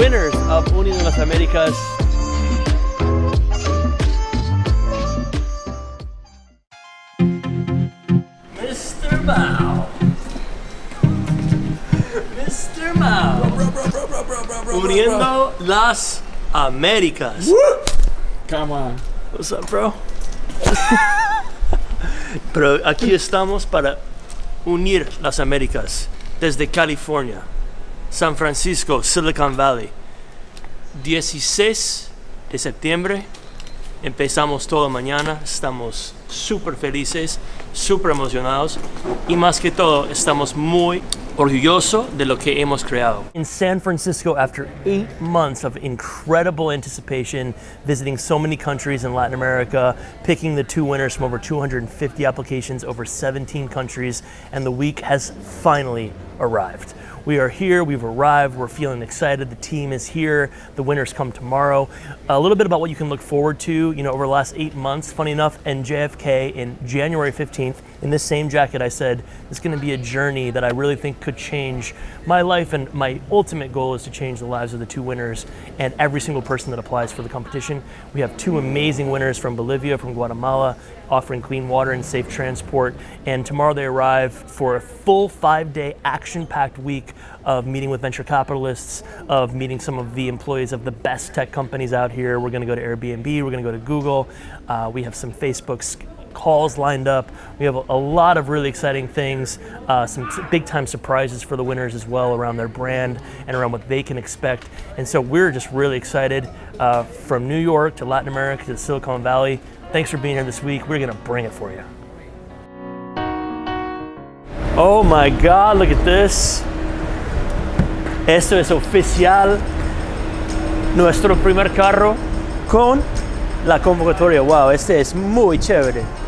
winners of Uniendo las Américas. Mr. Mao. Mr. Mao. Uniendo las Américas. Come on. What's up, bro? Pero aquí estamos para unir las Américas desde California, San Francisco, Silicon Valley. 16 de septiembre empezamos toda mañana, estamos súper felices, súper emocionados y más que todo estamos muy orgullosos de lo que hemos creado. In San Francisco, after eight months of incredible anticipation, visiting so many countries in Latin America, picking the two winners from over 250 applications, over 17 countries, and the week has finally arrived. We are here, we've arrived, we're feeling excited. The team is here, the winners come tomorrow. A little bit about what you can look forward to, you know, over the last eight months. Funny enough, and JFK in January 15th, in this same jacket, I said, it's gonna be a journey that I really think could change my life and my ultimate goal is to change the lives of the two winners and every single person that applies for the competition. We have two amazing winners from Bolivia, from Guatemala, offering clean water and safe transport. And tomorrow they arrive for a full five day action packed week of meeting with venture capitalists, of meeting some of the employees of the best tech companies out here. We're gonna go to Airbnb, we're gonna go to Google. Uh, we have some Facebook calls lined up. We have a, lot of really exciting things, uh, some big time surprises for the winners as well around their brand and around what they can expect. And so we're just really excited uh, from New York to Latin America to Silicon Valley. Thanks for being here this week. We're gonna bring it for you. Oh my God, look at this. Esto es oficial. Nuestro primer carro con la convocatoria. Wow, este es muy chévere.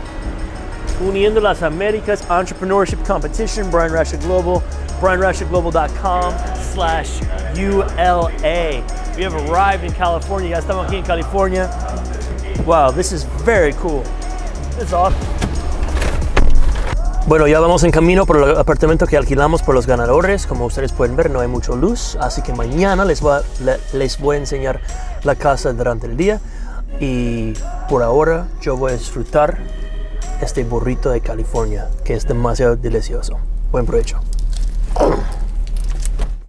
Uniendo las Américas Entrepreneurship Competition, Brian Rasha Global, brianrashaglobal.com slash ULA. We have arrived in California. Ya estamos aquí en California. Wow, this is very cool. It's awesome. Bueno, ya vamos en camino por el apartamento que alquilamos por los ganadores. Como ustedes pueden ver, no hay mucha luz, así que mañana les voy, les voy a enseñar la casa durante el día. Y por ahora yo voy a disfrutar este burrito de California, que es demasiado delicioso. Buen provecho.